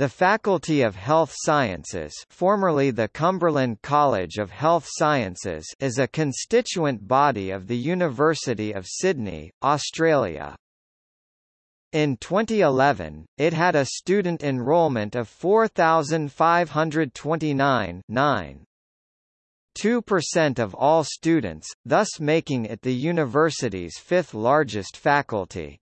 The Faculty of Health Sciences formerly the Cumberland College of Health Sciences is a constituent body of the University of Sydney, Australia. In 2011, it had a student enrolment of 4,529 2% of all students, thus making it the university's fifth largest faculty.